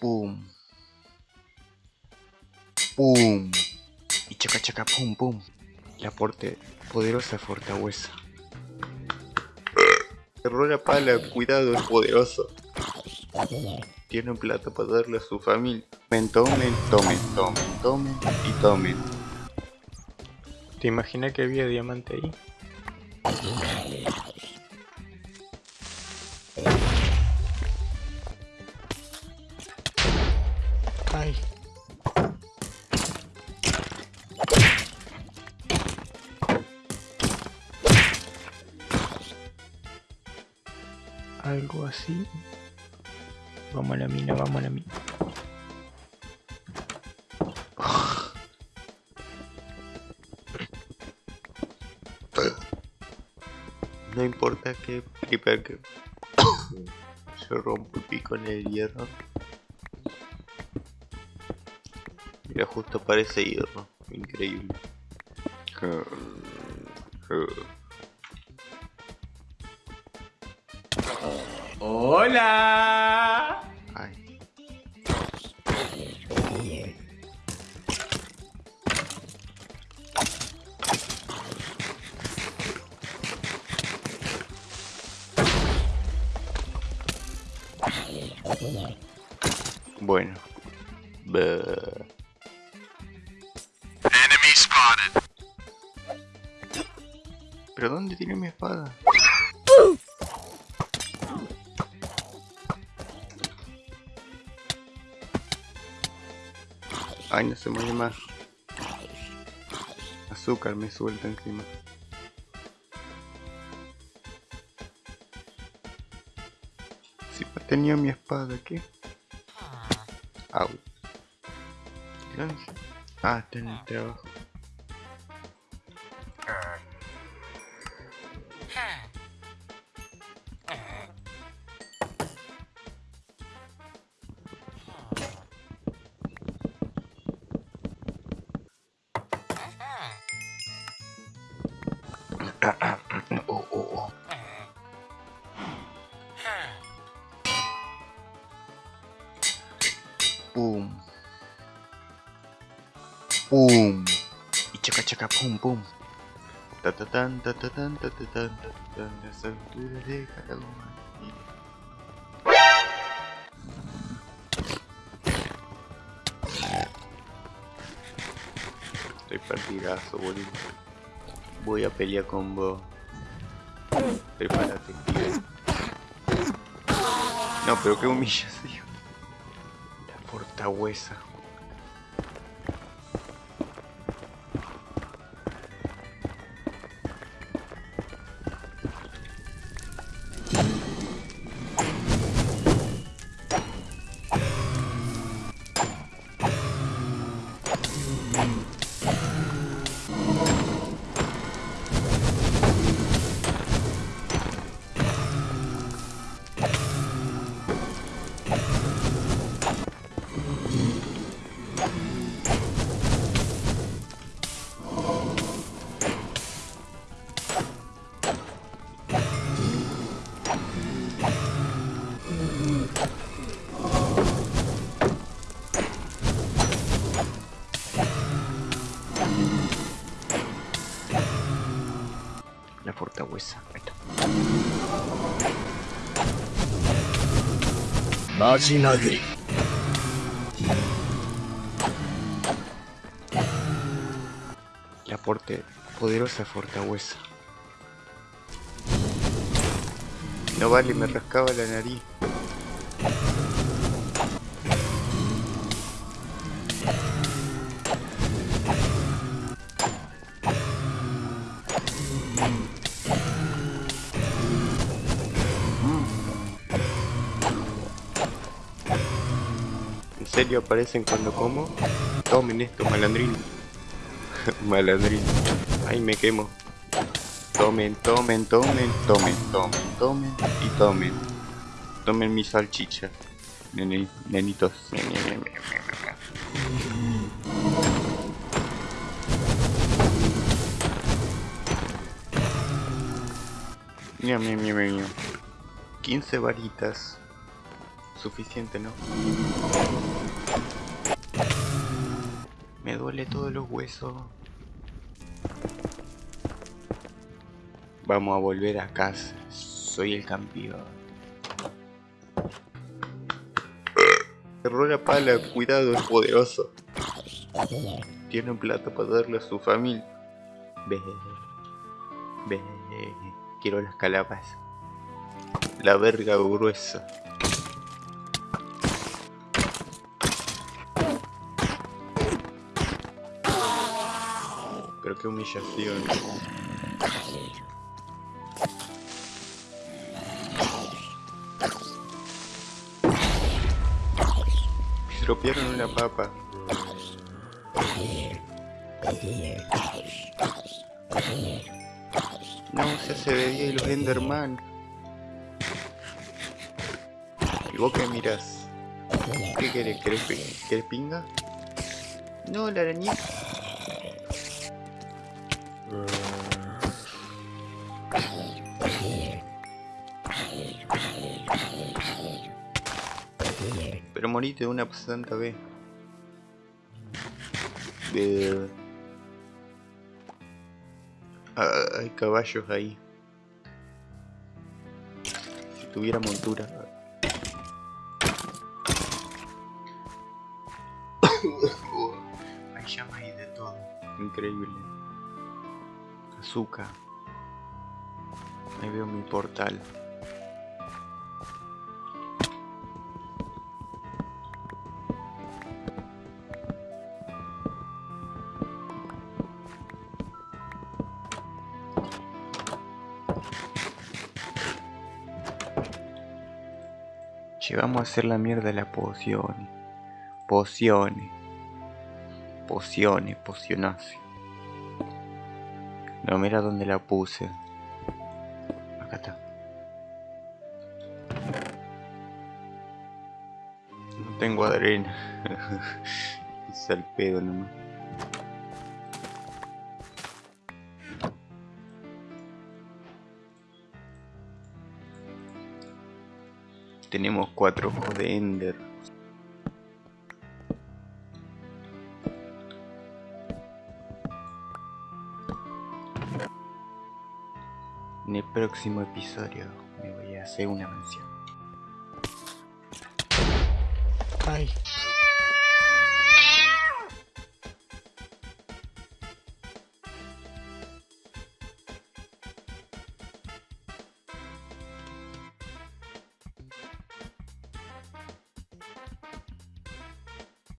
Pum. Pum. Y chaca chaca pum pum. La porte poderosa fortaleza. Cerró la pala, cuidado, es poderoso. Tiene un plato para darle a su familia. Tomen, tomen, tomen, tomen, tomen y tomen. ¿Te imaginas que había diamante ahí? Algo así. Vamos a la mina, vamos a la mina. No importa que creeper que se rompa el pico en el hierro. Mira, justo parece hierro. Increíble. Hola. Ay. Bueno. Buh. ¿Pero dónde tiene mi espada? Ay, no se mueve más. Azúcar me suelta encima. Si tenía mi espada, ¿qué? Au. Ah, está en el trabajo. Tipo, tipo, pum. Pum. E chaca chaca pum pum. Tatatan tatatan tatatan tatatan nessa altura de cada lua. Estoy partidazo, boludo. Voy a pelear con vos. Prepárate, tío. No, pero qué humillación. Fortaleza. La pues esto. Poderosa fortaleza. No vale, me rascaba la nariz. Serio aparecen cuando como? Tomen esto, malandrín. malandrín. Ay, me quemo. Tomen, tomen, tomen, tomen, tomen, tomen y tomen. Tomen mi salchicha. Nene, nenitos. Miau, miau, miau, miau. 15 varitas. Suficiente, ¿no? Me duele todos los huesos. Vamos a volver a casa. Soy el campeón. Cerró la pala, cuidado, es poderoso. Tiene plata para darle a su familia. Ve, ve, quiero las calabazas. La verga gruesa. Pero qué humillación. Me estropearon una papa. No, se hace de y los Enderman. ¿Y vos qué miras? ¿Qué querés? ¿Querés, ¿Querés pinga? No, la arañita. Pero morite de una santa vez. Hay caballos ahí. Si tuviera montura. hay llamas y de todo. Increíble. Azúcar. Ahí veo mi portal. Che, vamos a hacer la mierda de las pociones. Pociones. Pociones. No, mira dónde la puse. Acá está. No tengo arena. es al pedo nomás. Tenemos cuatro ojos de Ender. En el próximo episodio me voy a hacer una mansión. Ay.